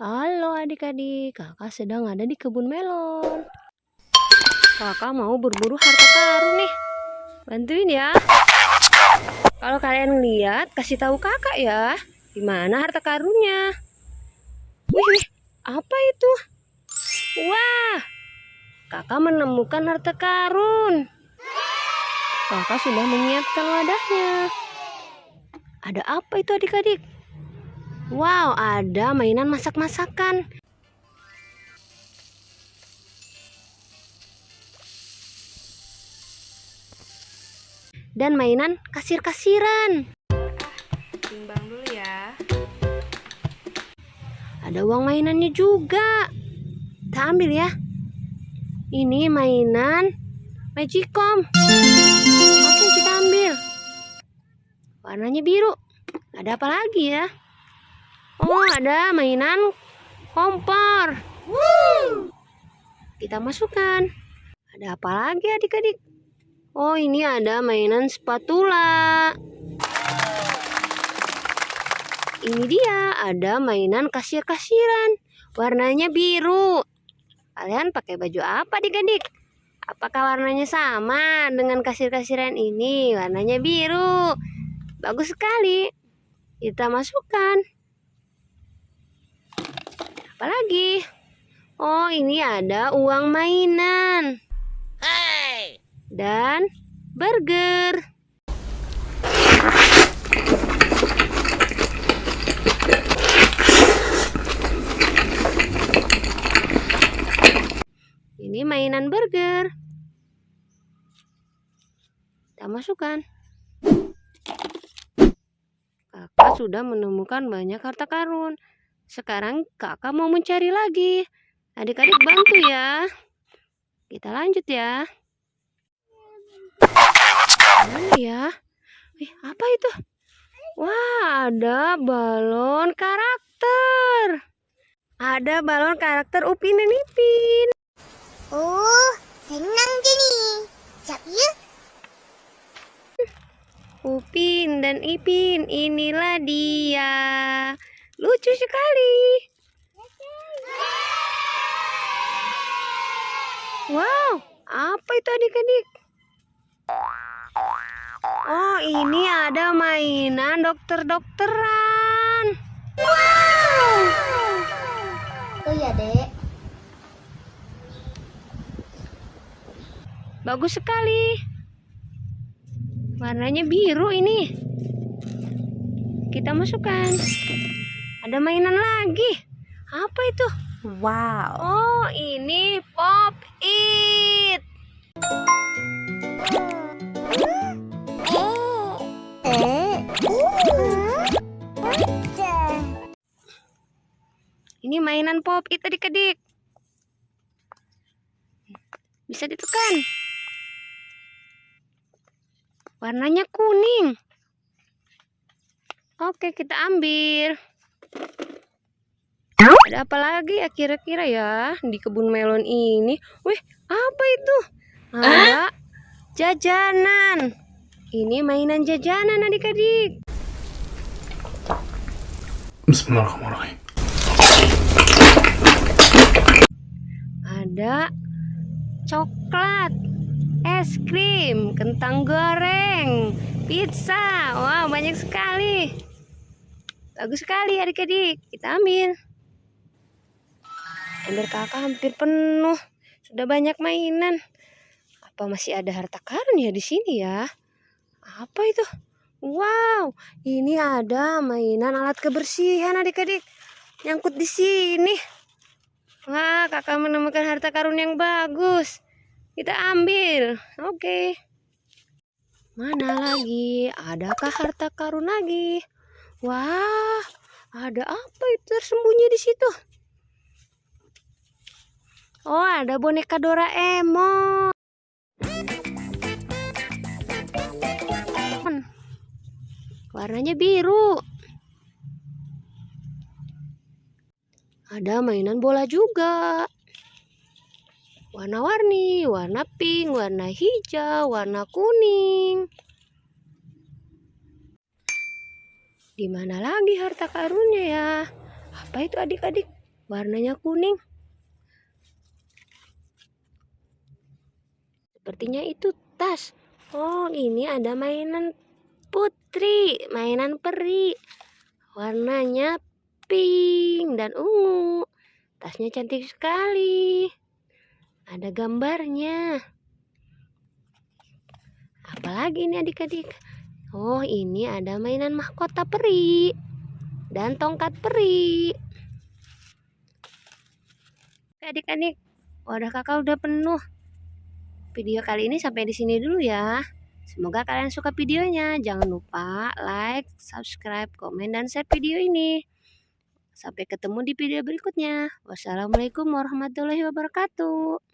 Halo adik-adik, kakak sedang ada di kebun melon. Kakak mau berburu harta karun nih. Bantuin ya. Kalau kalian lihat, kasih tahu kakak ya. Di mana harta karunnya? Wih, apa itu? Wah, kakak menemukan harta karun. Kakak sudah menyiapkan wadahnya. Ada apa itu adik-adik? Wow, ada mainan masak-masakan. Dan mainan kasir-kasiran. Timbang dulu ya. Ada uang mainannya juga. Kita ambil ya. Ini mainan Magicom. Oke, kita ambil. Warnanya biru. Ada apa lagi ya? Oh, ada mainan kompor. Kita masukkan. Ada apa lagi adik-adik? Oh, ini ada mainan spatula. Ini dia, ada mainan kasir-kasiran. Warnanya biru. Kalian pakai baju apa adik-adik? Apakah warnanya sama dengan kasir-kasiran ini? Warnanya biru. Bagus sekali. Kita masukkan. Apalagi? Oh, ini ada uang mainan. Dan burger. Ini mainan burger. Kita masukkan. Kakak sudah menemukan banyak harta karun. Sekarang kakak mau mencari lagi. Adik-adik bantu ya. Kita lanjut ya. Mana ya? Ih, apa itu? Wah, ada balon karakter. Ada balon karakter Upin dan Ipin. Oh, senang jadi. Siap ya? Upin dan Ipin, inilah dia. Lucu sekali. Wow, apa itu adik-adik? Oh, ini ada mainan dokter-dokteran. Oh ya, Dek. Bagus sekali. Warnanya biru ini. Kita masukkan. Ada mainan lagi. Apa itu? Wow. Oh, ini Pop It. Ini mainan Pop It adik-adik. Bisa ditekan. Warnanya kuning. Oke, kita ambil. Ada apa lagi ya kira-kira ya di kebun melon ini? Wih, apa itu? Ada jajanan. Ini mainan jajanan adik-adik. Bismillahirrahmanirrahim. Ada coklat, es krim, kentang goreng, pizza. Wow, banyak sekali. Bagus sekali adik-adik. Kita ambil. Ember kakak hampir penuh. Sudah banyak mainan. Apa masih ada harta karun ya di sini ya? Apa itu? Wow, ini ada mainan alat kebersihan adik-adik. Nyangkut di sini. Wah, kakak menemukan harta karun yang bagus. Kita ambil. Oke. Mana lagi? Adakah harta karun lagi? Wah, ada apa itu tersembunyi di situ? Oh, ada boneka Doraemon. Warnanya biru. Ada mainan bola juga. Warna-warni, warna pink, warna hijau, warna kuning. Di mana lagi harta karunnya ya? Apa itu adik-adik? Warnanya kuning. Sepertinya itu tas. Oh, ini ada mainan putri, mainan peri. Warnanya pink dan ungu. Tasnya cantik sekali. Ada gambarnya. Apalagi ini adik-adik? Oh, ini ada mainan mahkota peri dan tongkat peri. Adik-adik, wadah kakak udah penuh. Video kali ini sampai di sini dulu ya. Semoga kalian suka videonya. Jangan lupa like, subscribe, komen, dan share video ini. Sampai ketemu di video berikutnya. Wassalamualaikum warahmatullahi wabarakatuh.